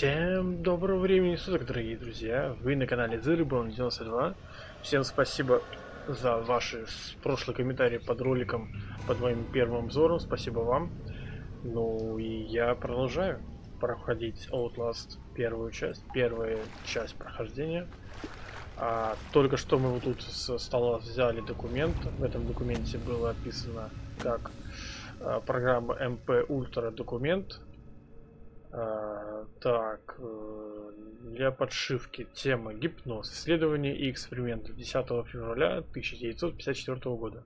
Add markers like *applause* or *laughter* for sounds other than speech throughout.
Всем доброго времени суток, дорогие друзья! Вы на канале Zeribon 92. Всем спасибо за ваши прошлые комментарии под роликом, под моим первым обзором. Спасибо вам. Ну и я продолжаю проходить Outlast первую часть, первая часть прохождения. А, только что мы вот тут со стола взяли документ. В этом документе было описано как а, программа MP Ultra документ так, э, для подшивки тема гипноз, исследования и эксперименты 10 февраля 1954 года.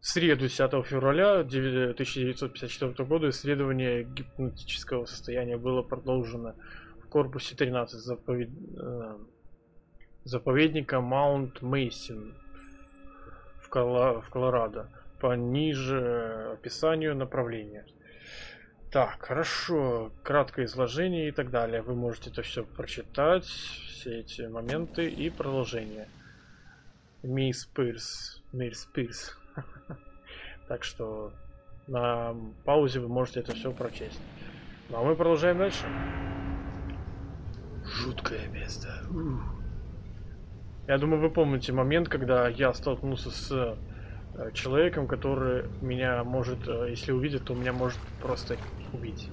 В среду 10 февраля 1954 года исследование гипнотического состояния было продолжено в корпусе 13 заповед... Э, заповедника Маунт Мейсин в Колорадо по ниже описанию направления. Так, хорошо. Краткое изложение и так далее. Вы можете это все прочитать, все эти моменты и продолжение. Мисс Пирс. Мисс Пирс. *laughs* Так что на паузе вы можете это все прочесть. Ну а мы продолжаем дальше. Жуткое место. Я думаю, вы помните момент, когда я столкнулся с человеком, который меня может, э, если увидит, то меня может просто убить.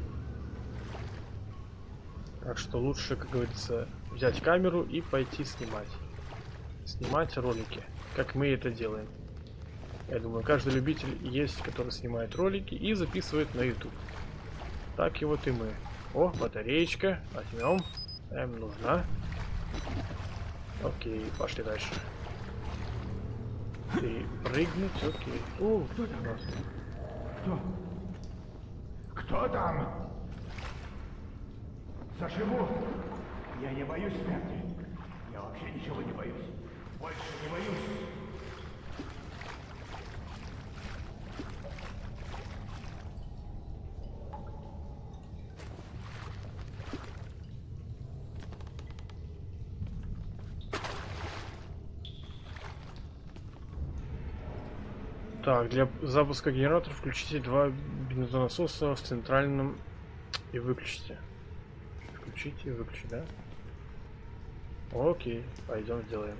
Так что лучше, как говорится, взять камеру и пойти снимать. Снимать ролики, как мы это делаем. Я думаю, каждый любитель есть, который снимает ролики и записывает на YouTube. Так и вот и мы. О, батареечка. Возьмем. Эм, нужна. Окей, пошли дальше. Перепрыгнуть, окей. О, кто там? Кто? Кто там? Заживу. Я не боюсь смерти. Я вообще ничего не боюсь. Больше не боюсь. Так, для запуска генератора включите два бензонасоса в центральном и выключите. Включите и выключите, да? Окей, пойдем сделаем.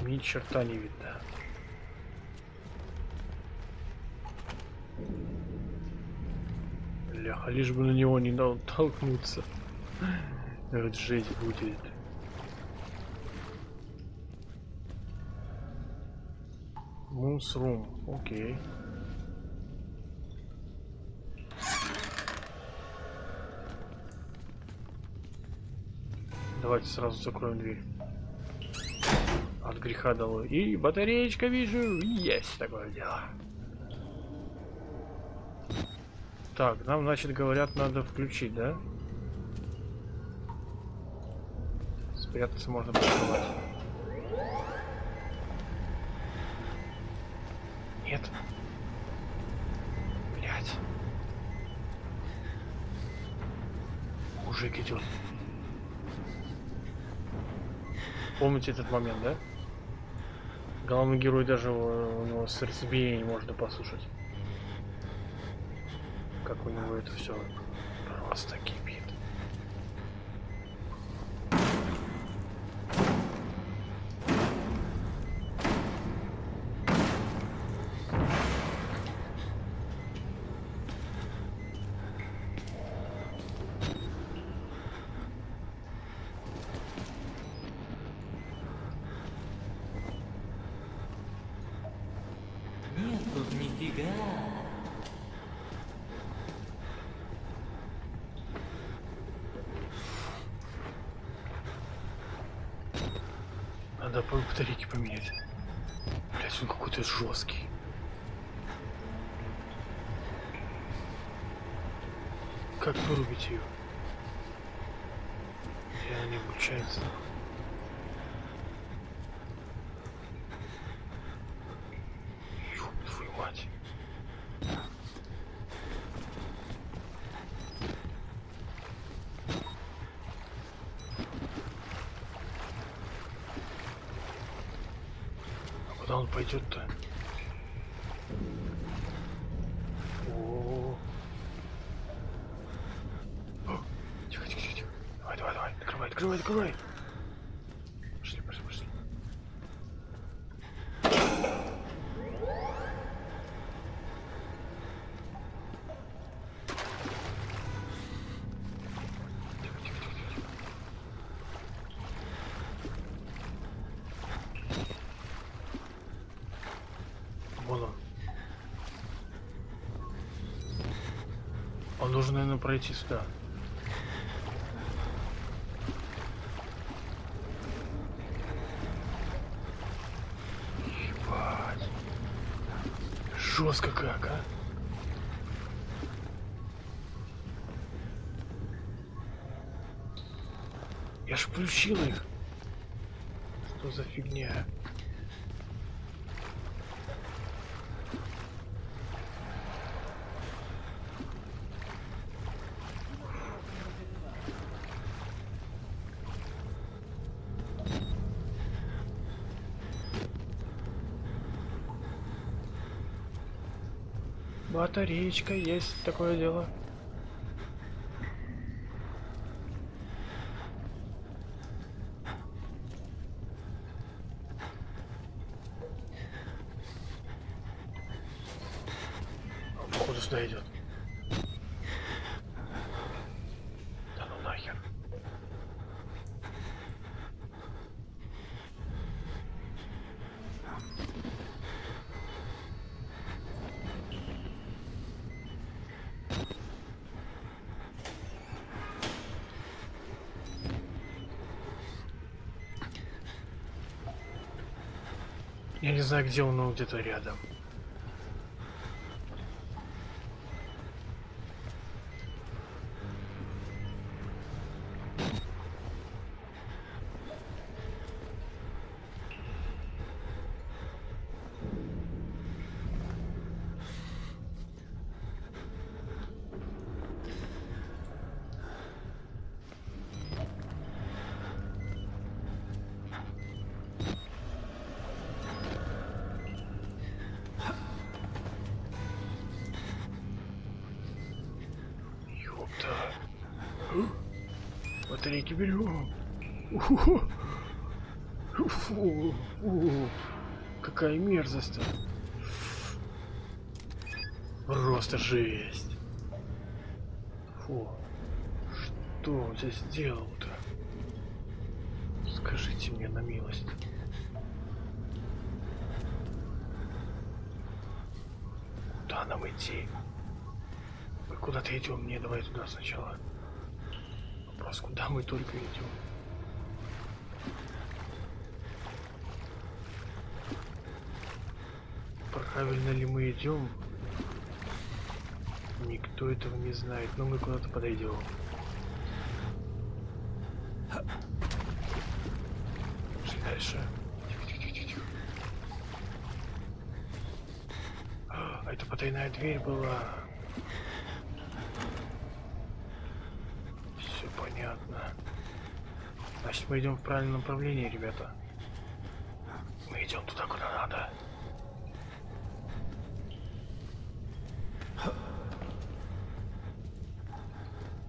Ни черта не видно. Бляха, лишь бы на него не толкнуться. Это жесть будет. Мусрум, окей. Давайте сразу закроем дверь. От греха долой. И батареечка вижу. Есть такое дело. Так, нам, значит, говорят, надо включить, да? Спрятаться можно прикрывать. Нет. Блять. Мужик идет. Помните этот момент, да? Главный герой даже у него сердцебиение можно послушать это все просто кипит. Нет тут нифига. Надо по батарейке поменять. Блять, он какой-то жесткий. Как вырубить ее? Она не включается. Куда он пойдет-то? О. О, Тихо, тихо, тихо, тихо. Давай, давай, давай. Открывай, открывай, открывай. Пошли, пошли, пошли. Тихо, тихо, тихо, тихо, тихо. Вон он. Он должен, наверное, пройти сюда. Ебать. Жестко как, а? Я ж включил их. Что за фигня? Батареечка есть такое дело. Он, походу сюда идет. Да ну нахер. Я не знаю, где он, но где-то рядом. Ёпта. Батарейки берем. Фу. Фу. Фу. Какая мерзость. -то. Просто жесть. Фу. Что он здесь сделал-то? Скажите мне на милость. Куда нам идти? Мы куда-то идем, не давай туда сначала. Вопрос, куда мы только идем? Правильно ли мы идем? Никто этого не знает, но мы куда-то подойдем. Пошли дальше. Тихо. А, это потайная дверь была. Все понятно. Значит, мы идем в правильном направлении, ребята. Мы идем туда, куда надо.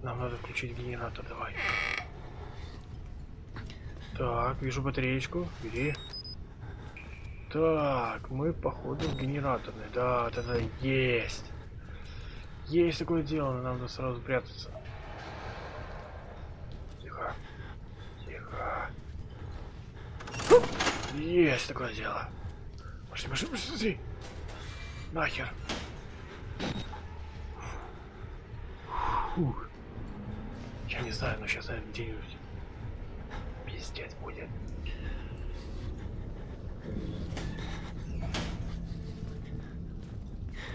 Нам надо включить генератор, давай. Так, вижу батареечку. Бери. Так, мы походу в генераторной. Да, да, да, есть. Есть такое дело, нам надо сразу прятаться. Тихо. Тихо. Есть такое дело. Пошли, пошли, пошли. Нахер. Фух. Я знаю, но сейчас, наверное, где-нибудь пиздец будет.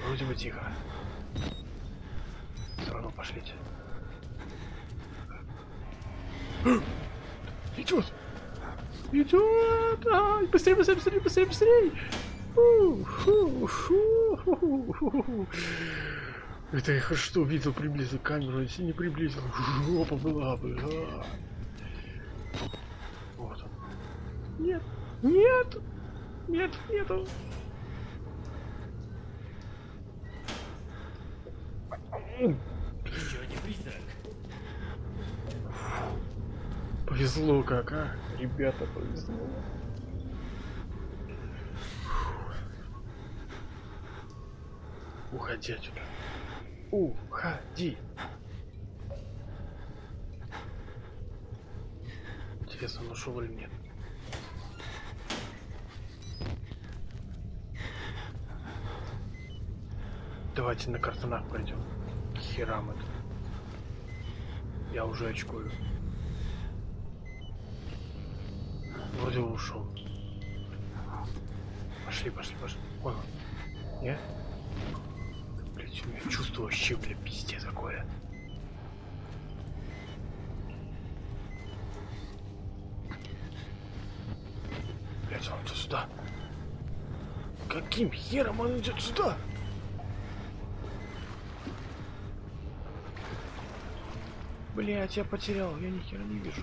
Вроде бы тихо. Все равно пошлите. Идет! Идет! Ай, быстрее, быстрее, быстрее, быстрее, быстрее! Фу, фу, фу, фу, фу, фу. Это я что увидел, приблизил камеру, если не приблизил, жопа была бы. а. Вот он. Нет, нет! Нет, нету. Еще один призрак. Повезло как, а? Ребята, повезло. Уходи отсюда. Уходи. Интересно, он ушел или нет? Давайте на картонах пройдем. Херам это. Я уже очкую. Вроде ушел. Пошли, пошли, пошли. Вон он. Меня чувство вообще, бля, пиздец такое. Блять, он идет сюда. Каким хером он идет сюда? Блять, я потерял, я ни хера не вижу.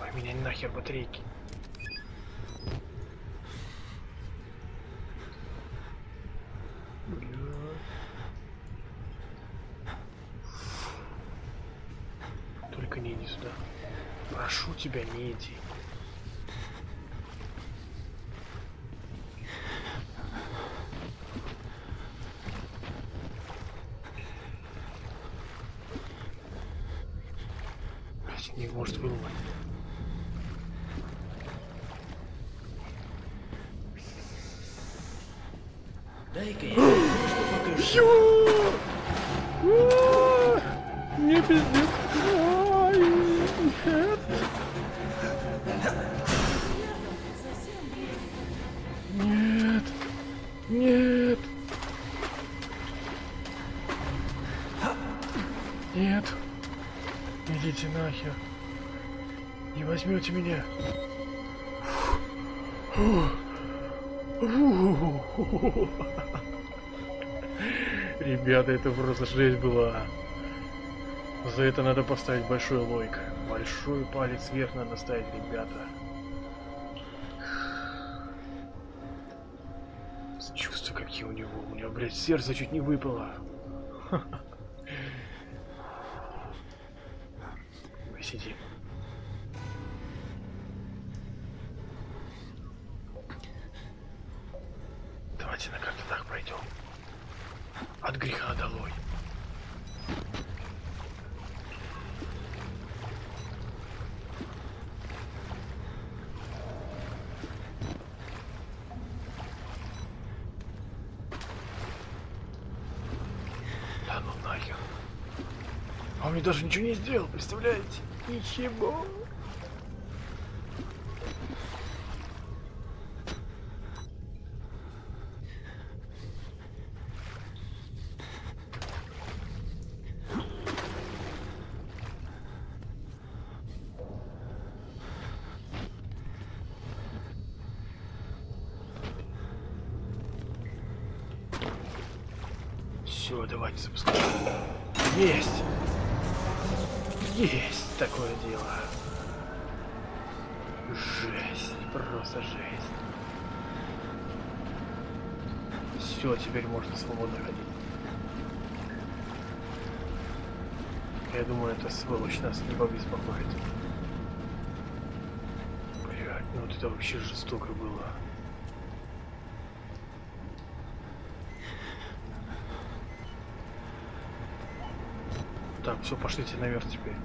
Ой, меня нахер батарейки. Возьмете меня. Ребята, это просто жесть была. За это надо поставить большой лойк. Большой палец вверх надо ставить, ребята. Чувства какие у него. У меня, блядь, сердце чуть не выпало. Мы сидим. Давайте на картонах пройдем. От греха долой. Да ну нахер. А он мне даже ничего не сделал, представляете? Ничего. Жесть, просто жесть. Все, теперь можно свободно ходить. Я думаю, эта сволочь нас не побеспокоит. Блять, ну вот это вообще жестоко было. Так, все, пошлите наверх теперь.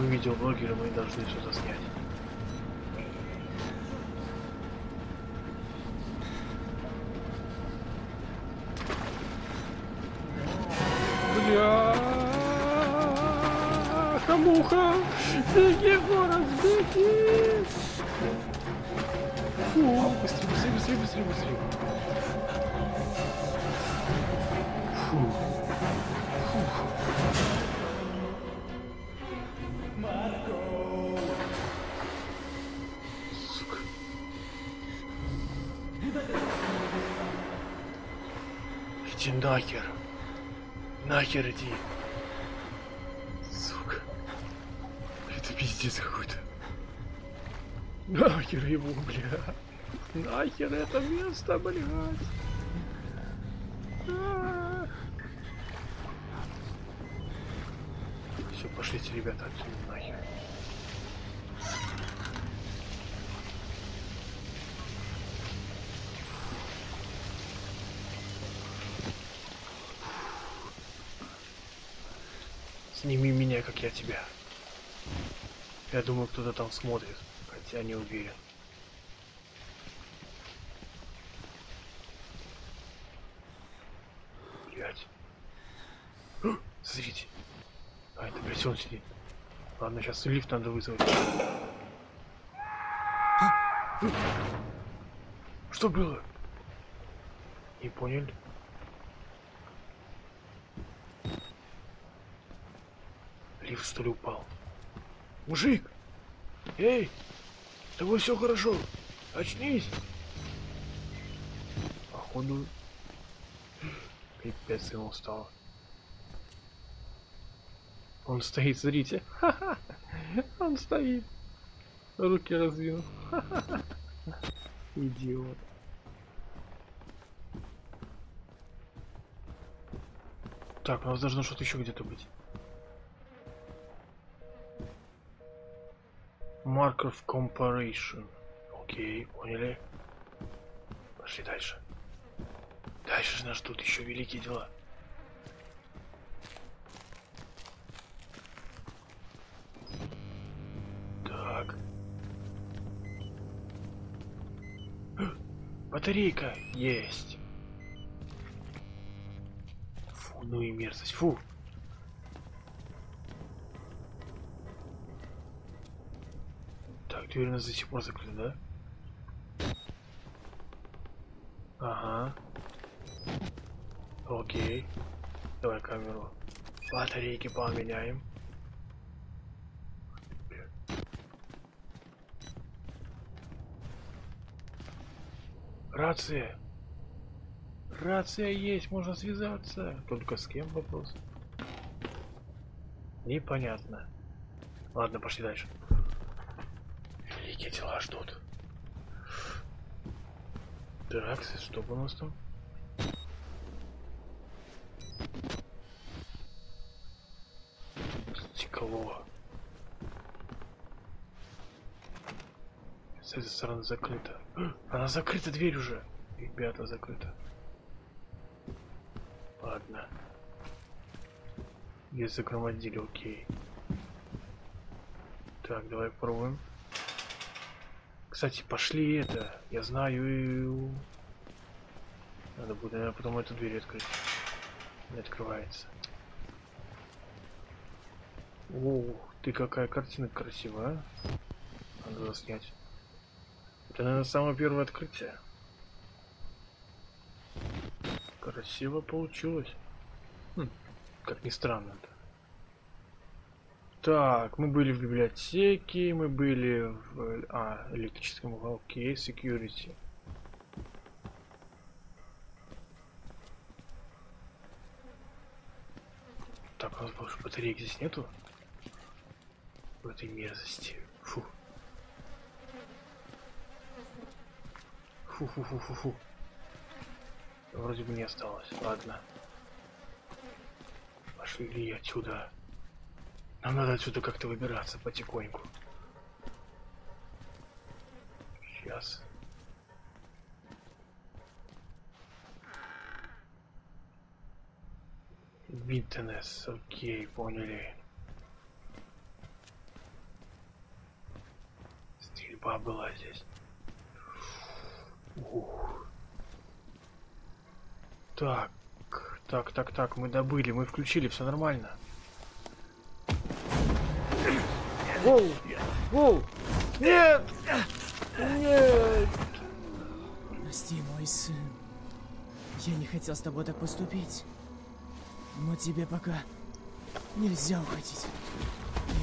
Мы видеоблогеры, мы должны все заснять. Бля, хамуха, беги, город, беги! Фу, быстрее, быстрее, быстрее, быстрее, быстрее. Фу. Иди нахер. Нахер иди. Сука. Это пиздец какой-то. Нахер его, бля. Нахер это место, блядь. Все, пошлите, ребята, отсюда нахер. Сними меня, как я тебя. Я думаю, кто-то там смотрит, хотя не уверен. Блять. *gasps* Смотрите. А, это, блядь, он сидит. Ладно, сейчас лифт надо вызвать. *gasps* Что было? Не поняли? Лифт что ли упал? Мужик! Эй! С тобой все хорошо! Очнись! Походу... Пипец ему стало. Он стоит, смотрите. *laughs* Он стоит. Руки раздвинул. *laughs* Идиот. Так, у нас должно что-то еще где-то быть. Mark of Comparison. Окей, поняли. Пошли дальше. Дальше нас ждут еще великие дела. Так. *gasps* Батарейка есть. Фу, ну и мерзость. Фу. Так, дверь у нас до сих пор закрыта, да? Ага. Окей. Давай камеру. Батарейки поменяем. Рация. Рация есть, можно связаться. Только с кем вопрос? Непонятно. Ладно, пошли дальше. Великие дела ждут. Так, что у нас там? Стекло. С этой стороны закрыта. *gasps* Она закрыта дверь уже. Ребята, закрыта. Ладно. Ее загромодили, окей. Так, давай попробуем. Кстати, пошли это. Я знаю. Надо будет, наверное, потом эту дверь открыть. Не открывается. О, ты какая картина красивая. а? Надо снять. Это, наверное, самое первое открытие. Красиво получилось. Хм, как ни странно. -то. Так, мы были в библиотеке, мы были в а, электрическом уголке, security. Так, у нас больше батареек здесь нету. В этой мерзости. Фу. Фу-фу-фу-фу-фу. Вроде бы не осталось. Ладно. Пошли отсюда. Нам надо отсюда как-то выбираться потихоньку. Сейчас. Винтенес, окей, поняли. Стрельба была здесь. Ух. Так, так, так, так, мы добыли, мы включили, все нормально. Воу! Воу! Нет! Нет! Прости, мой сын. Я не хотел с тобой так поступить. Но тебе пока нельзя уходить.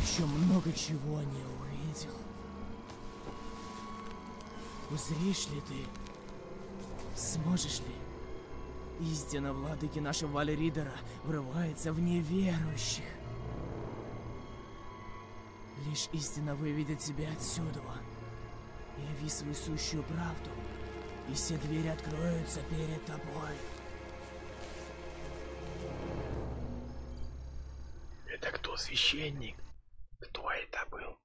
Еще много чего не увидел. Узришь ли ты? Сможешь ли? Истина владыки нашего Валеридера врывается в неверующих. Лишь истина выведет тебя отсюда. Яви свою сущую правду, и все двери откроются перед тобой. Это кто, священник? Кто это был?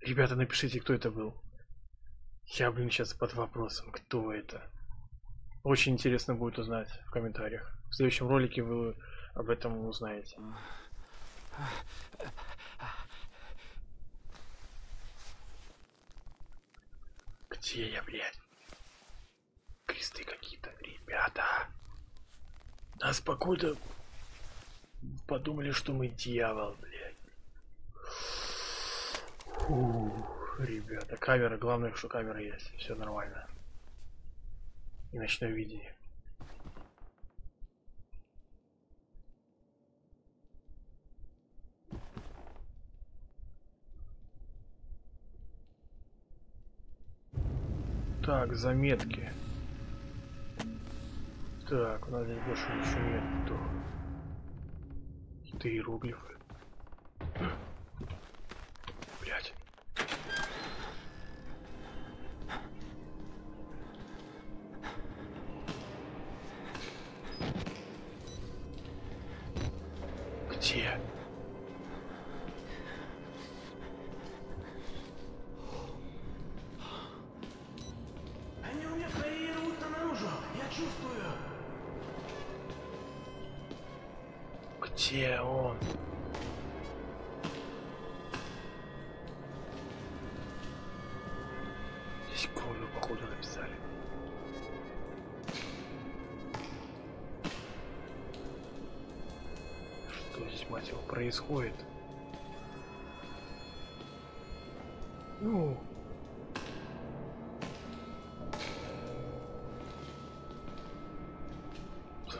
Ребята, напишите, кто это был. Я, блин, сейчас под вопросом, кто это. Очень интересно будет узнать в комментариях. В следующем ролике вы об этом узнаете. Где я, блядь? Кресты какие-то. Ребята. Нас покуда подумали, что мы дьявол, блядь. Фу, ребята, камера, главное, что камера есть. Все нормально. И ночное видение. Так, заметки. Так, у нас здесь больше ничего нет. Какие-то иероглифы. Ну,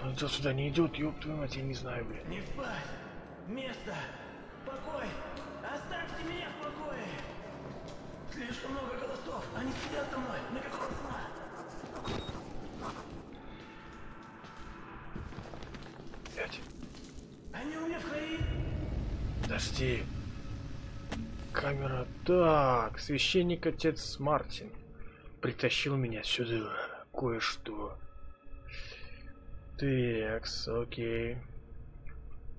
он сюда не идет, ёб твою мать, я не знаю, блядь. Не спать. Место. Покой. Оставьте меня в покое. Слишком много голосов. Они сидят со мной. На какого сна? Блядь. Они у меня в крови. Подожди. Камера. Так, священник отец Мартин притащил меня сюда. Кое-что. Такс, окей.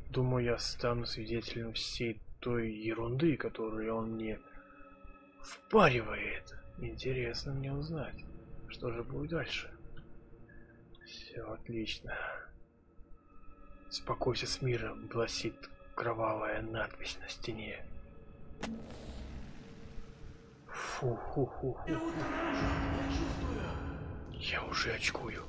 Думаю, я стану свидетелем всей той ерунды, которую он мне впаривает. Интересно мне узнать, что же будет дальше. Все отлично. Спокойся с миром, гласит кровавая надпись на стене. Рвутся наружу. Я чувствую. Я уже очкую.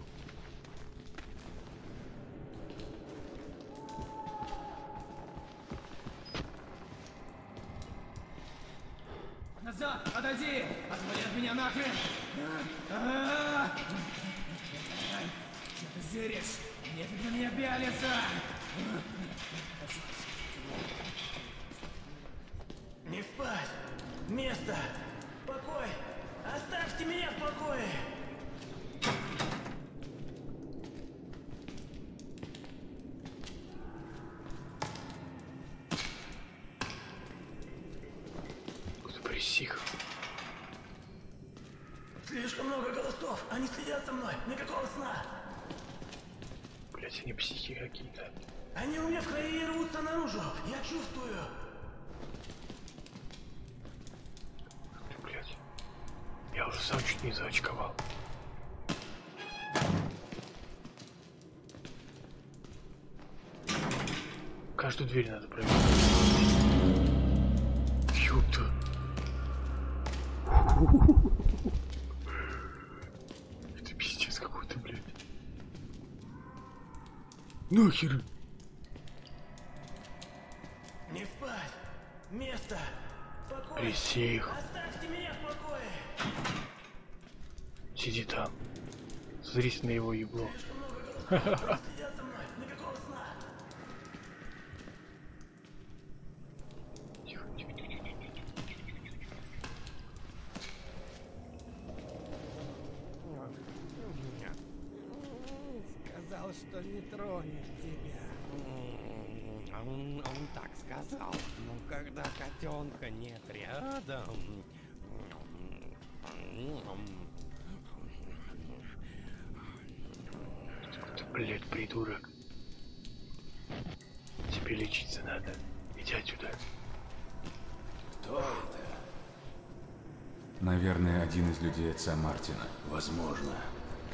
Назад! Отойди! Отвали от меня нахрен! Че ты зыришь? Нефиг на меня пялиться! Не спать. Место. Покой. Оставьте меня в покое. Присих. Слишком много голосов. Они следят за мной. Никакого сна. Блять, они психи какие-то. Они у меня в крови рвутся наружу. Я чувствую. Блять. Я уже сам чуть не заочковал. Каждую дверь надо проверить. Ёпта. Это пиздец какой-то, блядь. Нахер. Не спать. Место. Присех. Оставьте меня в покое. Сиди там. Зрись на его ебло. Слишком много голосов. Они следят за мной. Никакого сна. Тихо, тихо, тихо, тихо, тихо, тихо, тихо, тихо. Сказал, что не тронет тебя. Он, он так сказал. Ну когда котенка нет рядом. Ты, блядь, придурок. Тебе лечиться надо. Иди отсюда. Кто это? Наверное, один из людей отца Мартина. Возможно.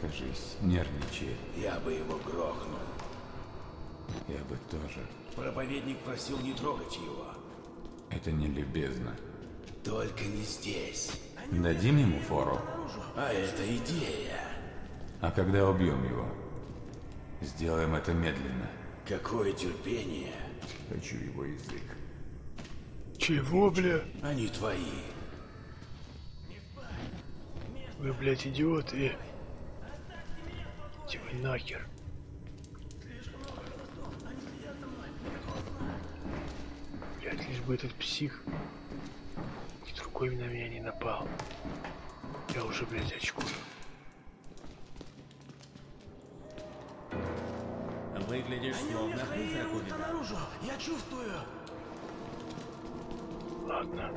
Кажись, нервничает. Я бы его грохнул. Я бы тоже. Проповедник просил не трогать его. Это не любезно. Только не здесь. Дадим ему фору. А это идея. А когда убьем его? Сделаем это медленно. Какое терпение. Хочу его язык. Чего, бля? Они твои. Вы, блядь, идиоты. Иди вы нахер. Блядь, лишь бы этот псих и другой на меня не напал. Я уже, блядь, очкую. Выглядишь Они словно призрак рвутся увидал. наружу. Я чувствую. Ладно.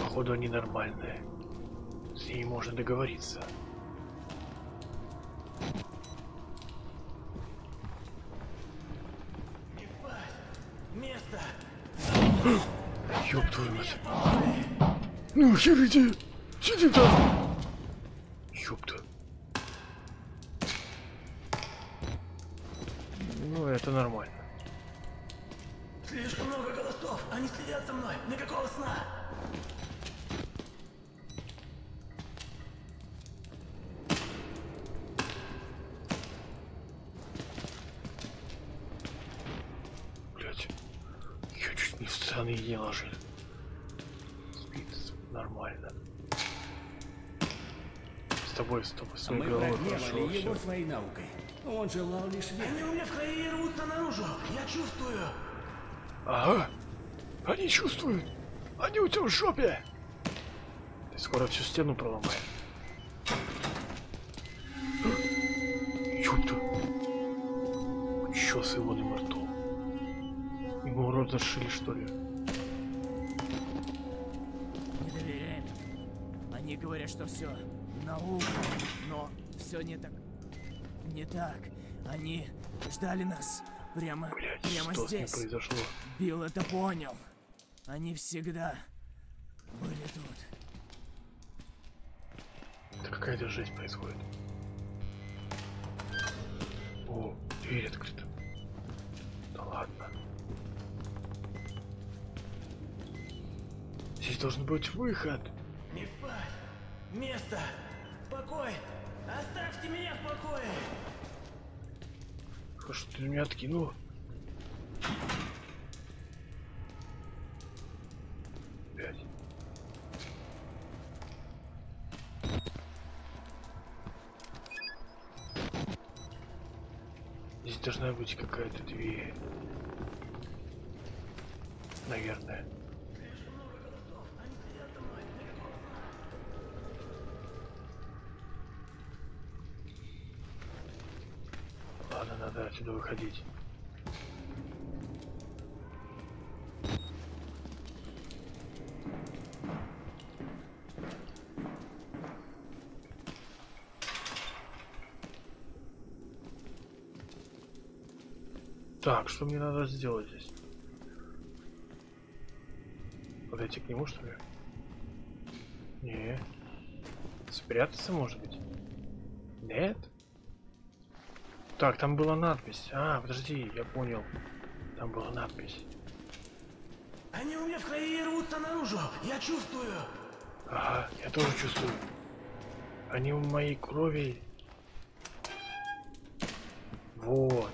Походу они нормальные. С ними можно договориться. Место. Ёб твою мать. Ну, хер иди. Сиди там. Ёпта. Ну, это нормально. Слишком много голосов. Они следят за мной. Никакого сна. Блять. Я чуть не в сраные не ложил. Спит нормально. С тобой, с тобой, с Мы моей головой хорошо, прогневали его все. Своей наукой. Он желал лишь веры. Они у меня в крови рвутся наружу. Я чувствую. Ага. Они чувствуют. Они у тебя в жопе. Ты скоро всю стену проломаешь. Ёпта. Чё с его ртом? Ему рот зашили, что ли? Не доверяем. Они говорят, что все наука, но все не так. Не так. Они ждали нас прямо, Блять, прямо что с ним здесь. произошло? Билл это понял. Они всегда были тут. Да какая-то жесть происходит. О, дверь открыта. Да ладно. Здесь должен быть выход. Не спать. Место. Покой. Оставьте меня в покое. Что ты меня откинул? Пять. Здесь должна быть какая-то дверь. Наверное. Ладно, надо отсюда выходить. Так, что мне надо сделать здесь? Подойти к нему, что ли? Не. Спрятаться, может быть? Нет? Так, там была надпись. А, подожди, я понял. Там была надпись. Они у меня в крови рвутся наружу. Я чувствую. Ага, я тоже чувствую. Они в моей крови. Вот.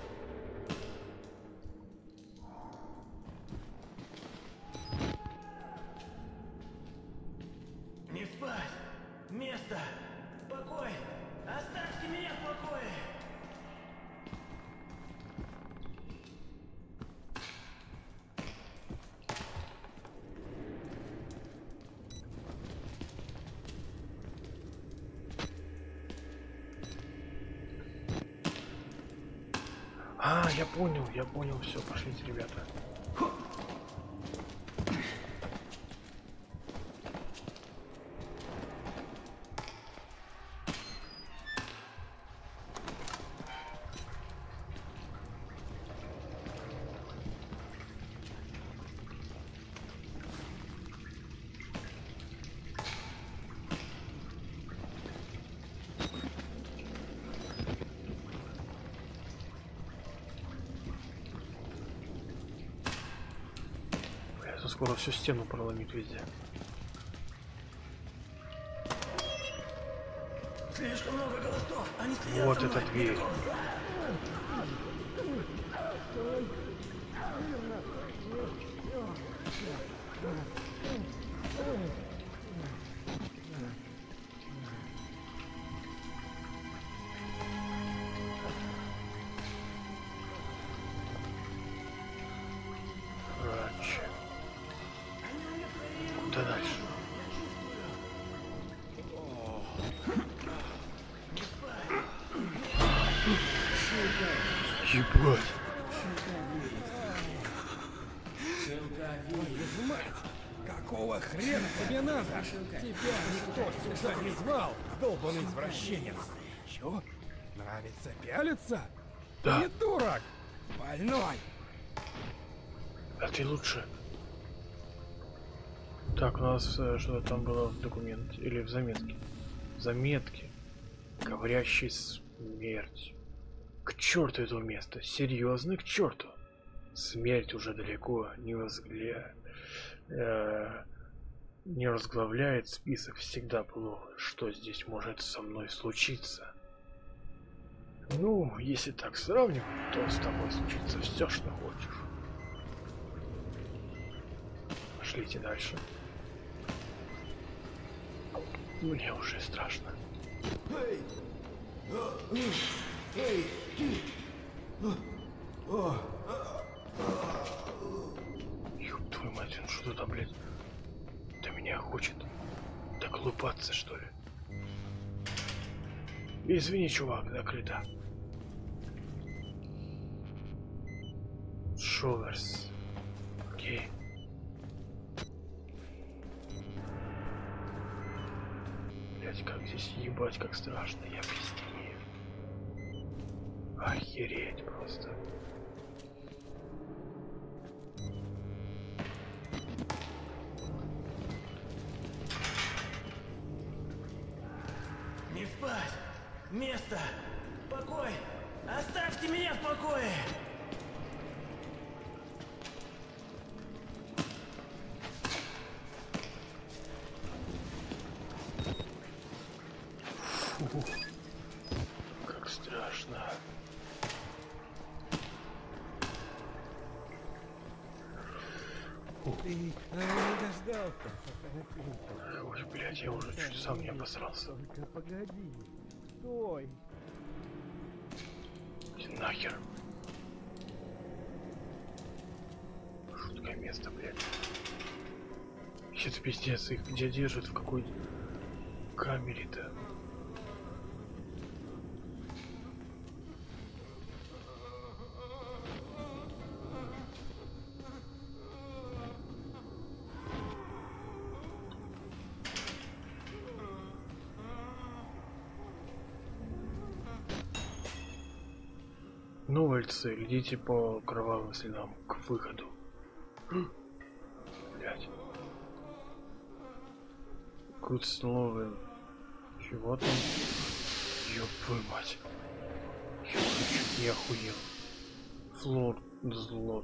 Я понял, все, пошлите, ребята. Это скоро всю стену проломит везде. Слишком много голосов. Они следят Вот эта мной. дверь. Извращенец. Чё? Нравится пялиться? Да. Придурок! Больной! А ты лучше. Так, у нас э, что-то там было в документе. Или в заметке. Заметки. Говорящий смерть. К черту это место. Серьезно, к черту. Смерть уже далеко не возгля... э, не разглавляет список всегда плохо. Что здесь может со мной случиться? Ну, если так сравнивать, то с тобой случится все, что хочешь. Пошлите дальше. Мне уже страшно. Ёб твою мать, он что там, блядь? Меня хочет доколупаться, что ли? Извини, чувак, закрыто. Шоверс. Окей. Блять, как здесь ебать, как страшно, я пиздею. Охереть просто. Место! Покой! Оставьте меня в покое! Фу. Как страшно. Ты не дождался. Ой, блядь, я уже чуть сам не обосрался. Только погоди. Стой. Иди Нахер. Жуткое место, блядь. Сейчас пиздец, их где держат, в какой камере-то? Новольцы, идите по кровавым следам к выходу. Блять. Good слово. Чего там? Ёб твою мать. Я чуть не охуел. Флор зло.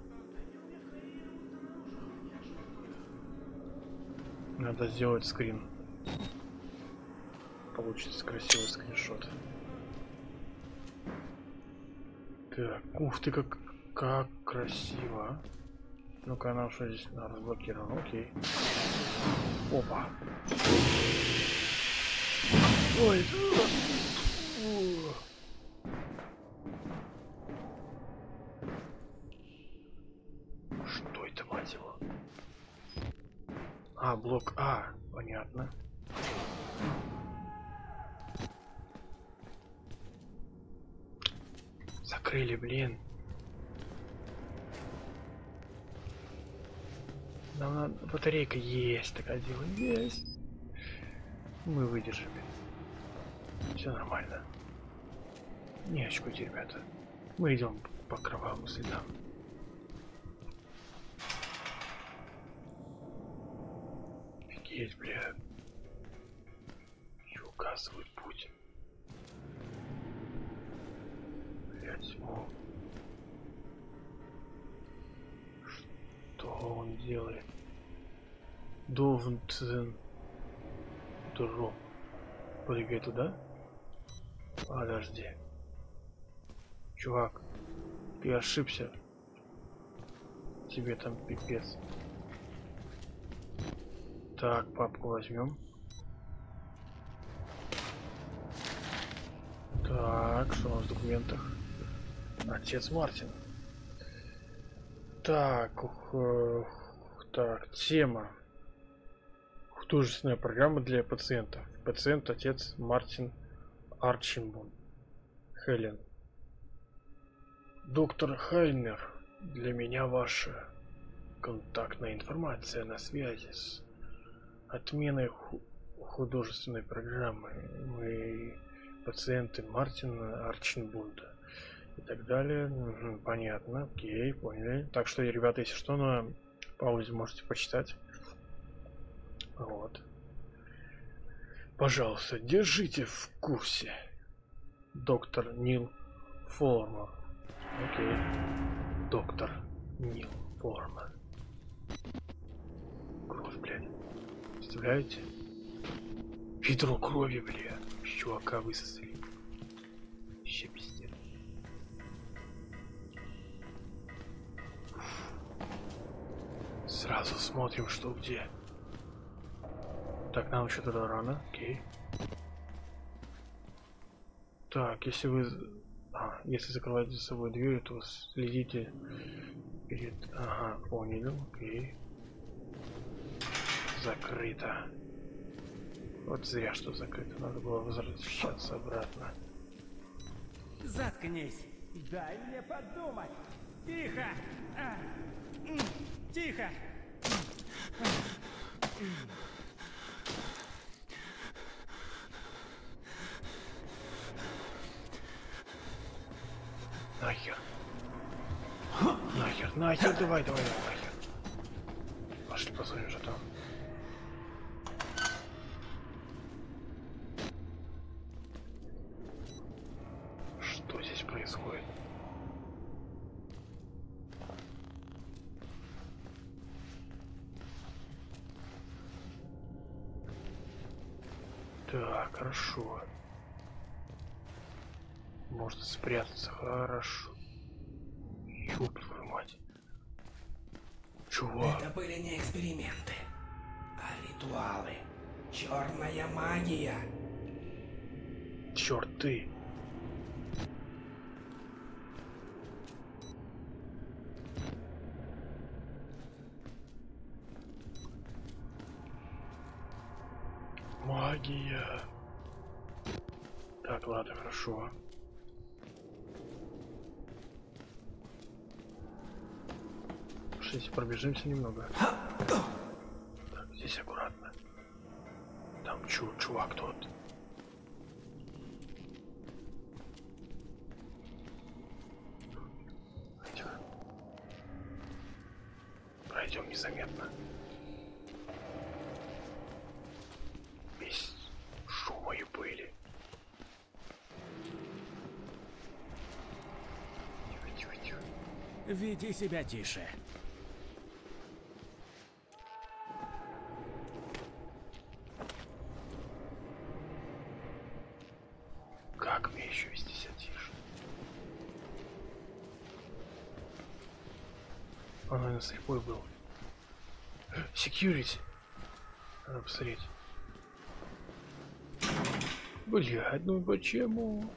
Надо сделать скрин. Получится красивый скриншот. Так, ух ты, как, как красиво. а. Ну-ка, нам что здесь а, разблокировано, окей. Опа. Ой. Что это, мать его? А, блок А, понятно. Закрыли, блин. Нам надо... Батарейка есть, такая дело есть. Мы выдержим. Все нормально. Не очкуйте, ребята. Мы идем по кровавым следам. Офигеть, бля. И указывает о. Что он делает? Довнтен. Дроп. Прыгай туда. Подожди. Чувак, ты ошибся. Тебе там пипец. Так, папку возьмем. Так, что у нас в документах? Отец Мартин. Так, так, тема. Художественная программа для пациентов. Пациент отец Мартин Арчимбун. Хелен. Доктор Хайнер, для меня ваша контактная информация на связи с отменой ху- художественной программы. Мы пациенты Мартина Арченбунда и так далее. Мгм, понятно, окей, поняли. Так что, ребята, если что, на паузе можете почитать. Вот. Пожалуйста, держите в курсе. Доктор Нил Формер. Окей. Доктор Нил Формер. Кровь, блядь. Представляете? Ведро крови, бля. С Чувака высосали. Вообще Сразу смотрим, что где. Так, нам еще туда рано. Окей. Так, если вы... А, если закрываете за собой дверь, то следите перед... Ага, понял. Окей. Закрыто. Вот зря, что закрыто. Надо было возвращаться обратно. Заткнись. Дай мне подумать. Тихо! А, Тихо! Нахер. Нахер, нахер, давай, давай, давай, нахер. Посмотрим, что там. Магия. Так, ладно, хорошо. Пошлите, пробежимся немного. Так, здесь аккуратно. Там чу чувак тот. Пройдем незаметно. Без шума и пыли. Тихо, тихо, тихо. Веди себя тише. Как мне еще вести себя тише? Он, наверное, слепой был. Security. Надо посмотреть. Блядь, ну почему?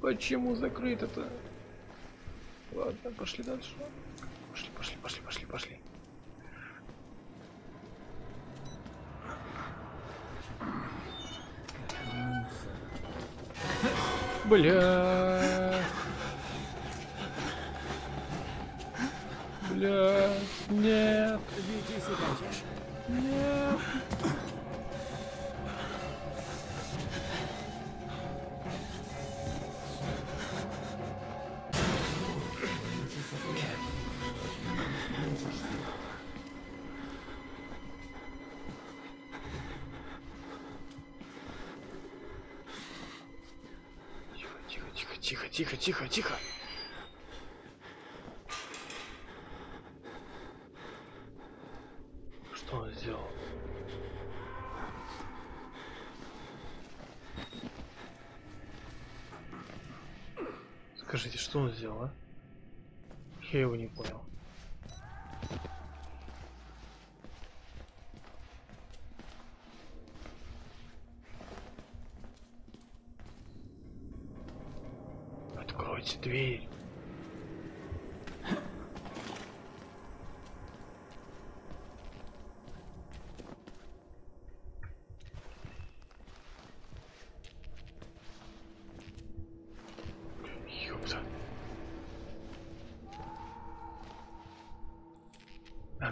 Почему закрыто-то? Ладно, пошли дальше. Пошли, пошли, пошли, пошли, пошли. Бля. Бля. Нет. Нет.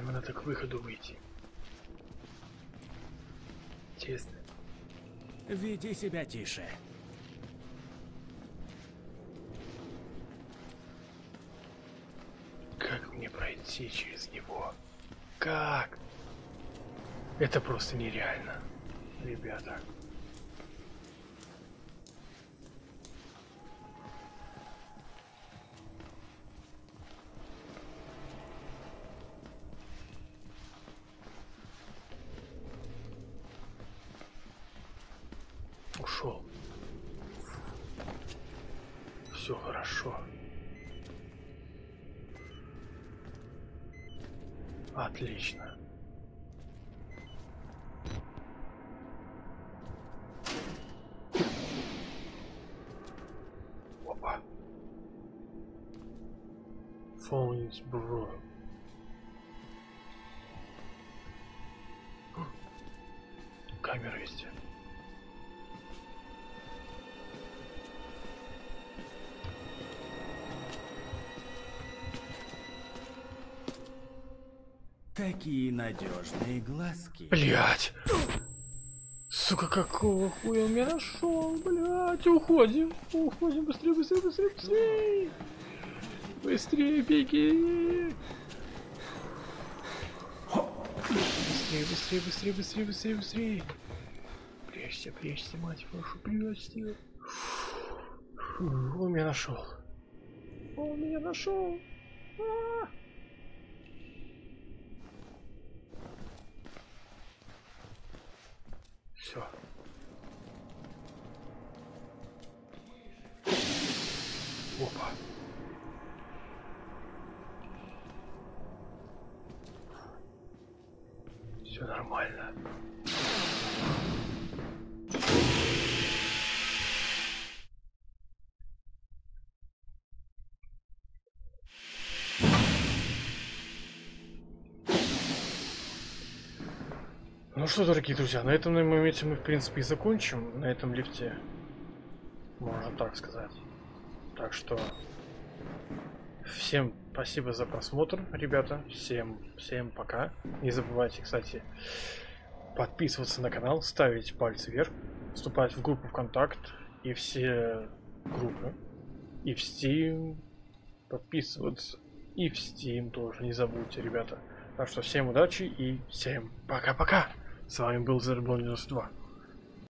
Нам надо к выходу выйти. Честно. Веди себя тише. Как мне пройти через него? Как? Это просто нереально, ребята. Такие надежные глазки. Блять. Сука, какого хуя меня нашел, блять, уходим, уходим, быстрее, быстрее, быстрее, быстрее, быстрее, беги, быстрее, быстрее, быстрее, быстрее, быстрее, быстрее, прячься, прячься, мать вашу, прячься, Фу, он меня нашел, он меня нашел, А! Все. Опа. Все нормально. Ну что, дорогие друзья, на этом моменте мы, в принципе, и закончим. На этом лифте. Можно так сказать. Так что... Всем спасибо за просмотр, ребята. Всем, всем пока. Не забывайте, кстати, подписываться на канал, ставить пальцы вверх, вступать в группу ВКонтакт и все группы. И в Steam подписываться. И в Steam тоже не забудьте, ребята. Так что всем удачи и всем пока-пока. С вами был Зерблон 92.